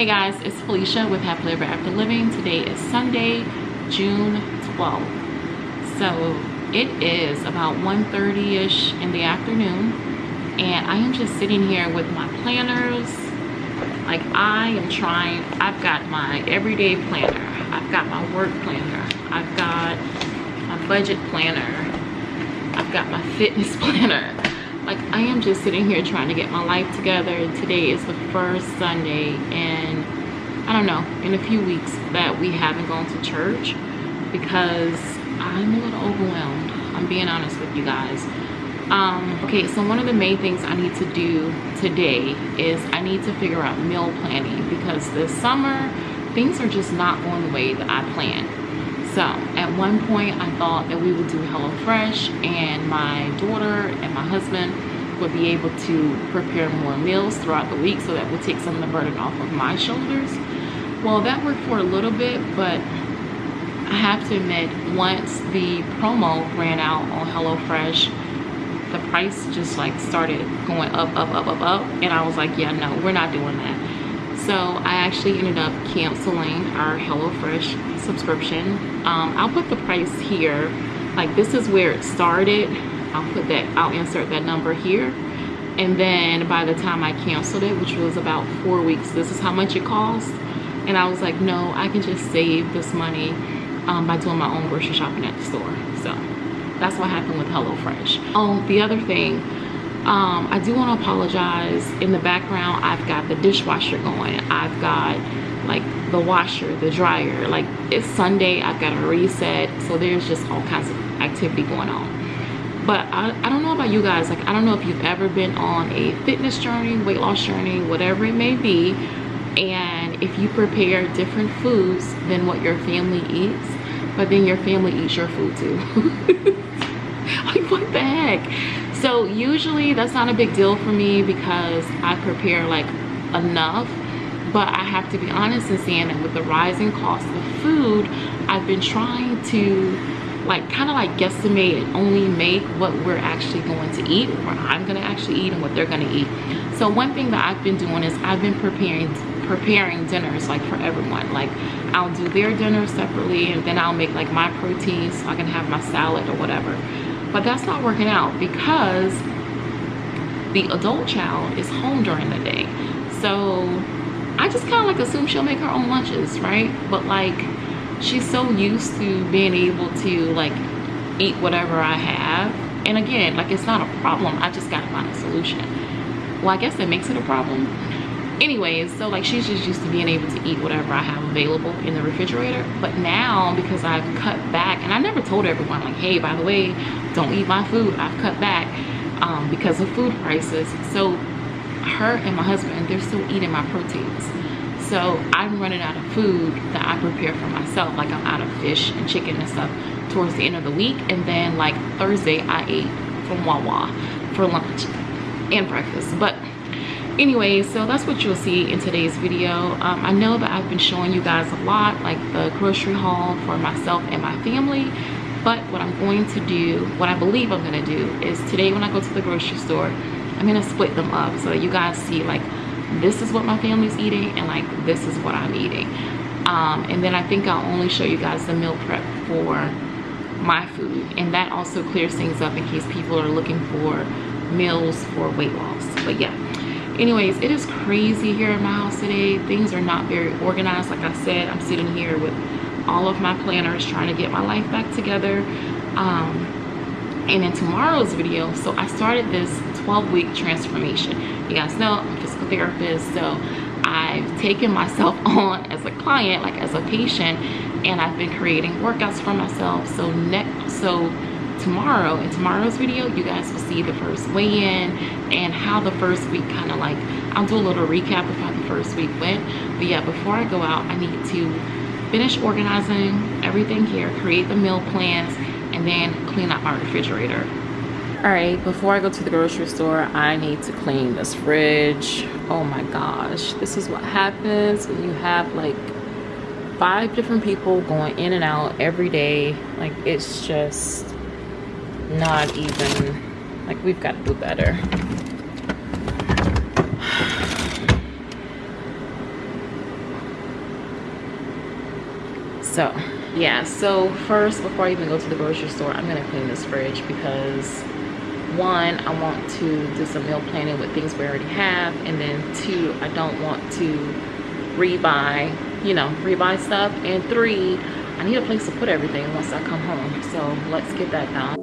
Hey guys, it's Felicia with Happily Ever After Living. Today is Sunday, June 12th. So it is about 1.30ish in the afternoon and I am just sitting here with my planners. Like I am trying, I've got my everyday planner. I've got my work planner. I've got my budget planner. I've got my fitness planner like i am just sitting here trying to get my life together. Today is the first sunday and i don't know in a few weeks that we haven't gone to church because i'm a little overwhelmed i'm being honest with you guys. Um okay so one of the main things i need to do today is i need to figure out meal planning because this summer things are just not going the way that i planned so at one point I thought that we would do HelloFresh and my daughter and my husband would be able to prepare more meals throughout the week so that would take some of the burden off of my shoulders. Well, that worked for a little bit, but I have to admit, once the promo ran out on HelloFresh, the price just like started going up, up, up, up, up. And I was like, yeah, no, we're not doing that. So I actually ended up canceling our HelloFresh subscription. Um, I'll put the price here. Like this is where it started. I'll put that, I'll insert that number here. And then by the time I canceled it, which was about four weeks, this is how much it cost. And I was like, no, I can just save this money um, by doing my own grocery shopping at the store. So that's what happened with HelloFresh. Oh, the other thing, um, I do want to apologize. In the background, I've got the dishwasher going. I've got like the washer, the dryer. Like it's Sunday, I've got a reset. So there's just all kinds of activity going on. But I, I don't know about you guys. Like I don't know if you've ever been on a fitness journey, weight loss journey, whatever it may be. And if you prepare different foods than what your family eats, but then your family eats your food too. like what the heck? So usually that's not a big deal for me because i prepare like enough. But i have to be honest in saying that with the rising cost of food i've been trying to like kind of like guesstimate and only make what we're actually going to eat or i'm going to actually eat and what they're going to eat. So one thing that i've been doing is i've been preparing preparing dinners like for everyone. Like i'll do their dinner separately and then i'll make like my protein so i can have my salad or whatever but that's not working out because the adult child is home during the day. So i just kind of like assume she'll make her own lunches right? But like she's so used to being able to like eat whatever i have. And again like it's not a problem. I just gotta find a solution. Well i guess that makes it a problem anyways so like she's just used to being able to eat whatever i have available in the refrigerator. But now because i've cut back and i never told everyone like hey by the way don't eat my food i've cut back um, because of food prices. So her and my husband they're still eating my proteins. So i'm running out of food that i prepare for myself. Like i'm out of fish and chicken and stuff towards the end of the week. And then like thursday i ate from wawa for lunch and breakfast. But anyway so that's what you'll see in today's video. Um, i know that i've been showing you guys a lot like the grocery haul for myself and my family but what i'm going to do what i believe i'm going to do is today when i go to the grocery store i'm going to split them up so that you guys see like this is what my family's eating and like this is what i'm eating. Um, and then i think i'll only show you guys the meal prep for my food. And that also clears things up in case people are looking for meals for weight loss. But yeah anyways it is crazy here in my house today. Things are not very organized like i said. I'm sitting here with all of my planners trying to get my life back together. Um, and in tomorrow's video so i started this 12 week transformation. You guys know i'm a physical therapist so i've taken myself on as a client like as a patient and i've been creating workouts for myself. So next so tomorrow. In tomorrow's video you guys will see the first weigh-in and how the first week kind of like i'll do a little recap of how the first week went. But yeah before i go out i need to finish organizing everything here create the meal plans and then clean out my refrigerator. All right before i go to the grocery store i need to clean this fridge. Oh my gosh this is what happens when you have like five different people going in and out every day. Like it's just not even like we've got to do better So yeah, so first before I even go to the grocery store, I'm gonna clean this fridge because one, I want to do some meal planning with things we already have. And then two, I don't want to rebuy, you know, rebuy stuff. And three, I need a place to put everything once I come home. So let's get that done.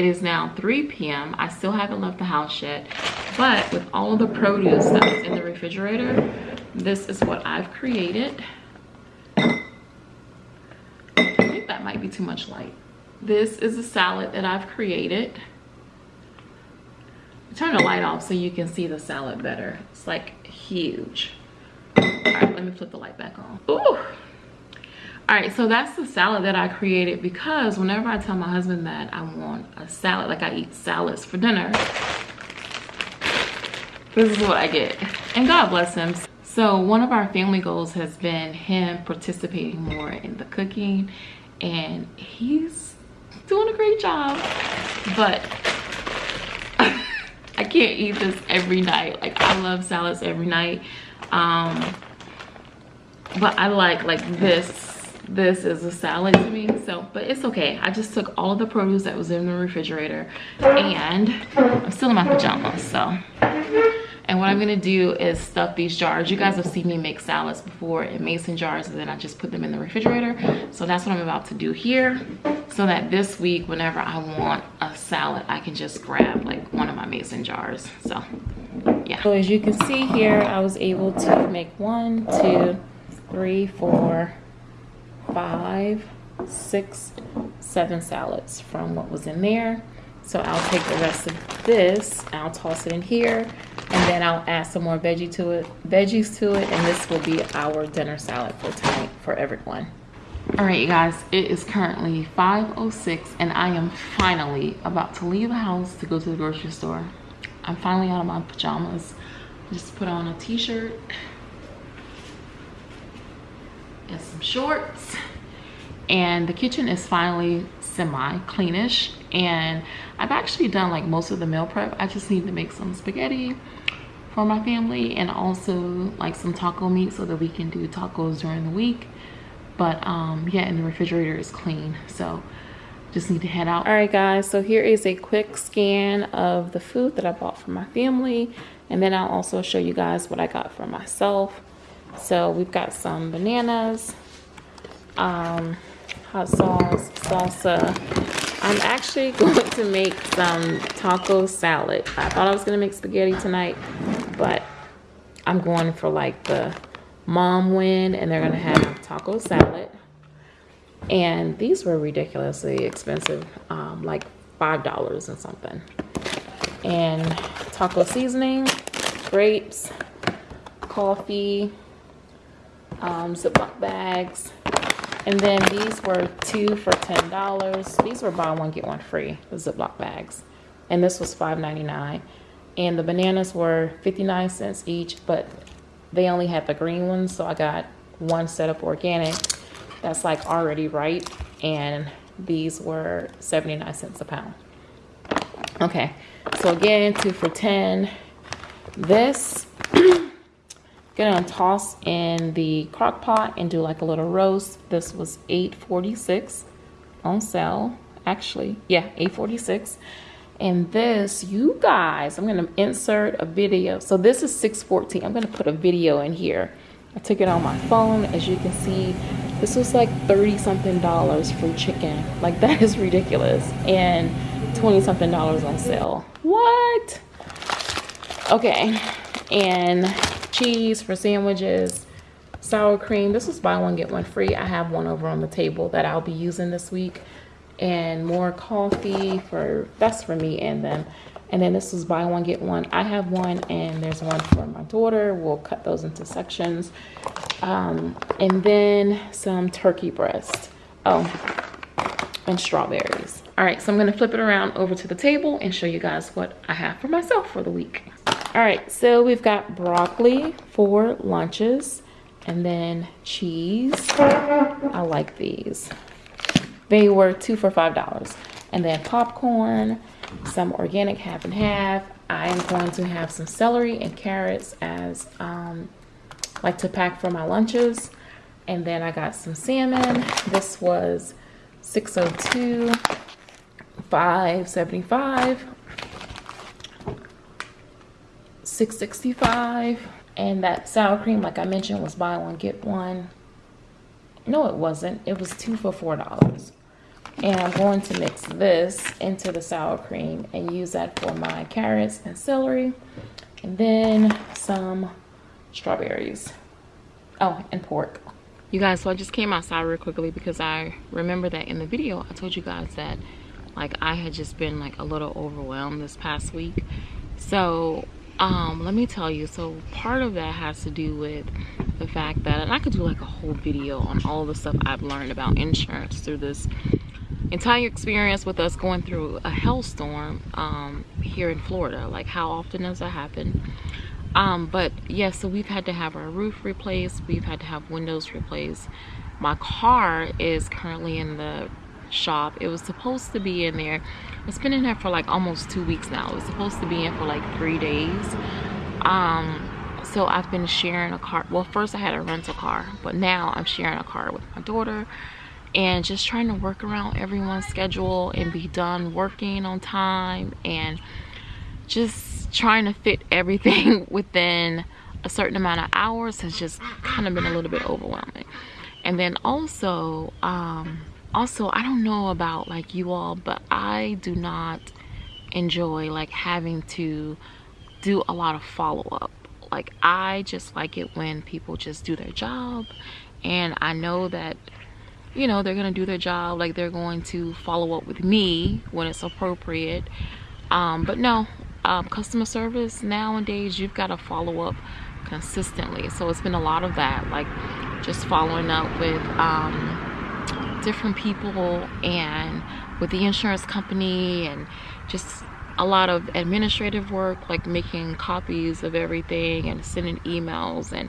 It is now 3 p.m. I still haven't left the house yet, but with all of the produce that's in the refrigerator, this is what I've created. I think that might be too much light. This is a salad that I've created. Turn the light off so you can see the salad better. It's like huge. All right, let me flip the light back on. Ooh all right so that's the salad that i created because whenever i tell my husband that i want a salad like i eat salads for dinner this is what i get. And god bless him. So one of our family goals has been him participating more in the cooking and he's doing a great job. But i can't eat this every night. Like i love salads every night. Um but i like like this this is a salad to me so but it's okay. I just took all of the produce that was in the refrigerator and i'm still in my pajamas so. And what i'm gonna do is stuff these jars. You guys have seen me make salads before in mason jars and then i just put them in the refrigerator. So that's what i'm about to do here so that this week whenever i want a salad i can just grab like one of my mason jars so yeah. So as you can see here i was able to make one two three four five, six, seven salads from what was in there. So I'll take the rest of this, I'll toss it in here, and then I'll add some more veggie to it, veggies to it, and this will be our dinner salad for tonight for everyone. All right, you guys, it is currently 5.06 and I am finally about to leave the house to go to the grocery store. I'm finally out of my pajamas. Just put on a t-shirt and some shorts and the kitchen is finally semi cleanish and I've actually done like most of the meal prep. I just need to make some spaghetti for my family and also like some taco meat so that we can do tacos during the week. But um yeah and the refrigerator is clean so just need to head out. All right guys so here is a quick scan of the food that I bought for my family and then I'll also show you guys what I got for myself. So we've got some bananas, um, hot sauce, salsa. I'm actually going to make some taco salad. I thought I was going to make spaghetti tonight, but I'm going for like the mom win and they're going to have taco salad. And these were ridiculously expensive, um, like $5 and something. And taco seasoning, grapes, coffee, um, Ziploc bags. And then these were two for $10. These were buy one, get one free, the Ziploc bags. And this was $5.99. And the bananas were 59 cents each, but they only had the green ones. So I got one set of organic that's like already ripe. And these were 79 cents a pound. Okay, so again, two for 10. This gonna toss in the crock pot and do like a little roast. This was 8.46 on sale actually. Yeah 8.46 and this you guys i'm gonna insert a video. So this is 6.14 i'm gonna put a video in here. I took it on my phone. As you can see this was like 30 something dollars for chicken. Like that is ridiculous. And 20 something dollars on sale. What? Okay. And cheese for sandwiches, sour cream. This is buy one, get one free. I have one over on the table that I'll be using this week. And more coffee for, that's for me and them. And then this is buy one, get one. I have one and there's one for my daughter. We'll cut those into sections. Um, and then some turkey breast. Oh, and strawberries. All right, so I'm gonna flip it around over to the table and show you guys what I have for myself for the week. All right, so we've got broccoli for lunches and then cheese. I like these. they were two for five dollars. And then popcorn some organic half and half. I am going to have some celery and carrots as um like to pack for my lunches. And then i got some salmon. This was 602 575 665 and that sour cream like i mentioned was buy one get one. No it wasn't. It was two for four dollars. And i'm going to mix this into the sour cream and use that for my carrots and celery and then some strawberries. Oh and pork. You guys so i just came outside real quickly because i remember that in the video i told you guys that like i had just been like a little overwhelmed this past week. So um let me tell you so part of that has to do with the fact that and i could do like a whole video on all the stuff i've learned about insurance through this entire experience with us going through a hailstorm um here in florida. Like how often does that happen? Um but yes yeah, so we've had to have our roof replaced. We've had to have windows replaced. My car is currently in the shop. It was supposed to be in there. It's been in there for like almost two weeks now. It was supposed to be in for like three days. Um so i've been sharing a car. Well first i had a rental car but now i'm sharing a car with my daughter and just trying to work around everyone's schedule and be done working on time and just trying to fit everything within a certain amount of hours has just kind of been a little bit overwhelming. And then also um also i don't know about like you all but i do not enjoy like having to do a lot of follow-up. Like i just like it when people just do their job and i know that you know they're gonna do their job like they're going to follow up with me when it's appropriate. Um, but no um, customer service nowadays you've got to follow up consistently. So it's been a lot of that like just following up with um, different people and with the insurance company and just a lot of administrative work like making copies of everything and sending emails and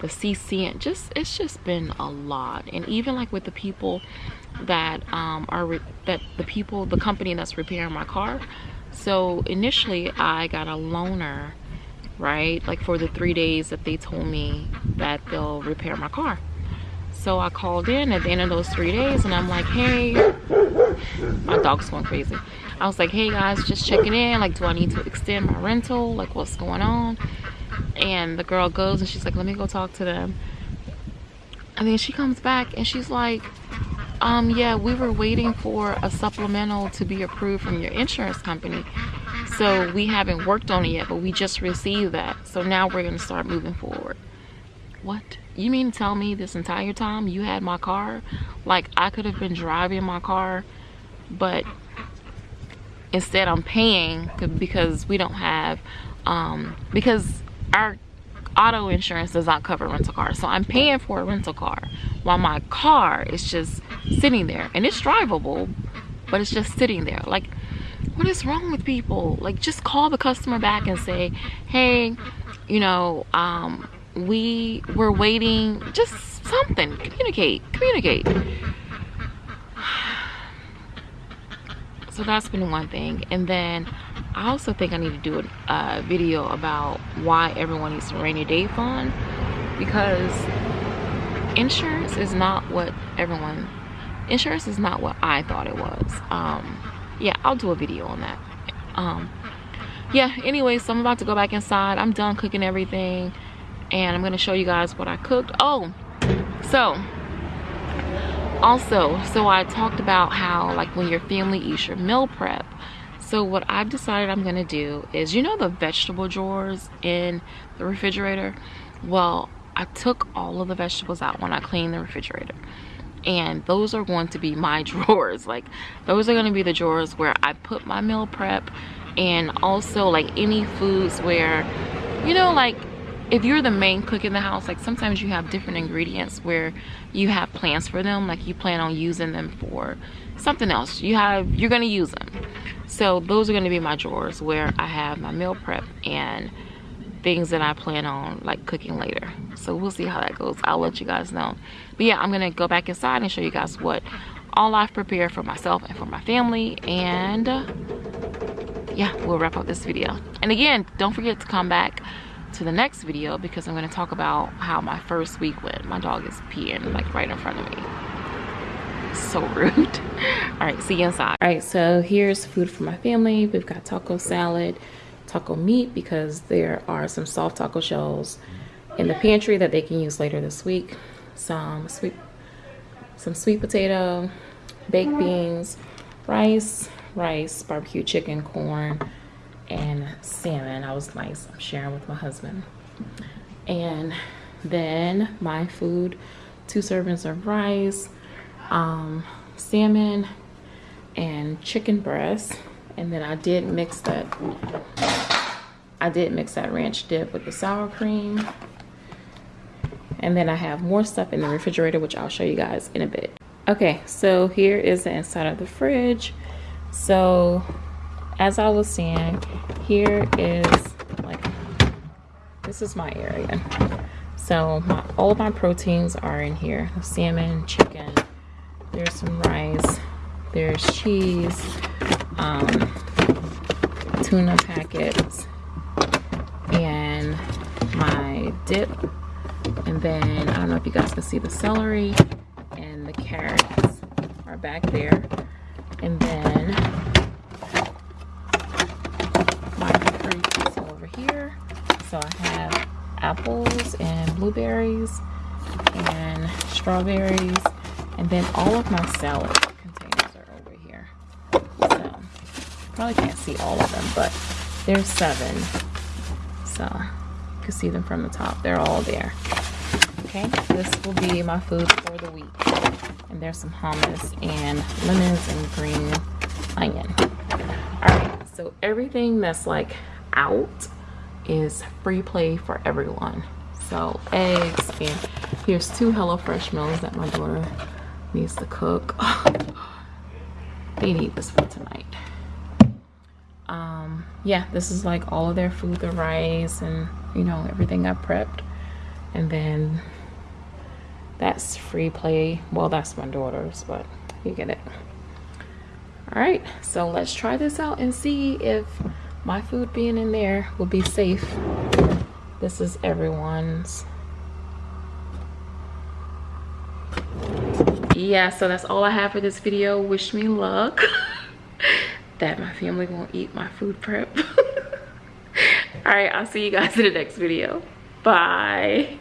the CC and just it's just been a lot. And even like with the people that um, are that the people the company that's repairing my car. So initially I got a loaner right? Like for the three days that they told me that they'll repair my car so I called in at the end of those three days and I'm like hey. My dog's going crazy. I was like hey guys just checking in. Like do I need to extend my rental? Like what's going on? And the girl goes and she's like let me go talk to them. And then she comes back and she's like um yeah we were waiting for a supplemental to be approved from your insurance company. So we haven't worked on it yet but we just received that. So now we're going to start moving forward what? You mean to tell me this entire time you had my car? Like i could have been driving my car but instead i'm paying because we don't have um because our auto insurance does not cover rental cars. So i'm paying for a rental car while my car is just sitting there. And it's drivable but it's just sitting there. Like what is wrong with people? Like just call the customer back and say hey you know um we were waiting just something. Communicate communicate. So that's been one thing. And then I also think I need to do a video about why everyone needs a rainy day fund. Because insurance is not what everyone insurance is not what I thought it was. Um yeah I'll do a video on that. Um yeah anyway so I'm about to go back inside. I'm done cooking everything and I'm gonna show you guys what I cooked oh so also so I talked about how like when your family eats your meal prep so what I've decided I'm gonna do is, you know the vegetable drawers in the refrigerator? Well, I took all of the vegetables out when I cleaned the refrigerator. And those are going to be my drawers. Like those are gonna be the drawers where I put my meal prep and also like any foods where, you know, like if you're the main cook in the house like sometimes you have different ingredients where you have plans for them like you plan on using them for something else. You have you're gonna use them. So those are gonna be my drawers where i have my meal prep and things that i plan on like cooking later. So we'll see how that goes. I'll let you guys know. But yeah i'm gonna go back inside and show you guys what all I've prepared for myself and for my family. And yeah, we'll wrap up this video. And again, don't forget to come back to the next video because I'm going to talk about how my first week went. My dog is peeing like right in front of me. So rude. All right, see you inside. All right, so here's food for my family. We've got taco salad, taco meat because there are some soft taco shells in the pantry that they can use later this week. Some sweet, some sweet potato, baked beans, rice, rice, barbecue chicken, corn, and salmon. I was nice. Sharing with my husband. And then my food, two servings of rice, um, salmon, and chicken breast. And then I did mix that, I did mix that ranch dip with the sour cream. And then I have more stuff in the refrigerator, which I'll show you guys in a bit. Okay, so here is the inside of the fridge. So as I was saying, here is like, this is my area. So my, all of my proteins are in here. Salmon, chicken, there's some rice, there's cheese, um, tuna packets, and my dip. And then, I don't know if you guys can see the celery and the carrots are back there. And then So I have apples and blueberries and strawberries. And then all of my salad containers are over here. So probably can't see all of them, but there's seven. So you can see them from the top. They're all there. Okay, this will be my food for the week. And there's some hummus and lemons and green onion. All right, so everything that's like out is free play for everyone. So eggs and here's two HelloFresh meals that my daughter needs to cook. they need this for tonight. Um, yeah, this is like all of their food, the rice and you know, everything I prepped. And then that's free play. Well, that's my daughter's, but you get it. All right, so let's try this out and see if my food being in there will be safe. This is everyone's. Yeah, so that's all I have for this video. Wish me luck that my family won't eat my food prep. all right, I'll see you guys in the next video. Bye.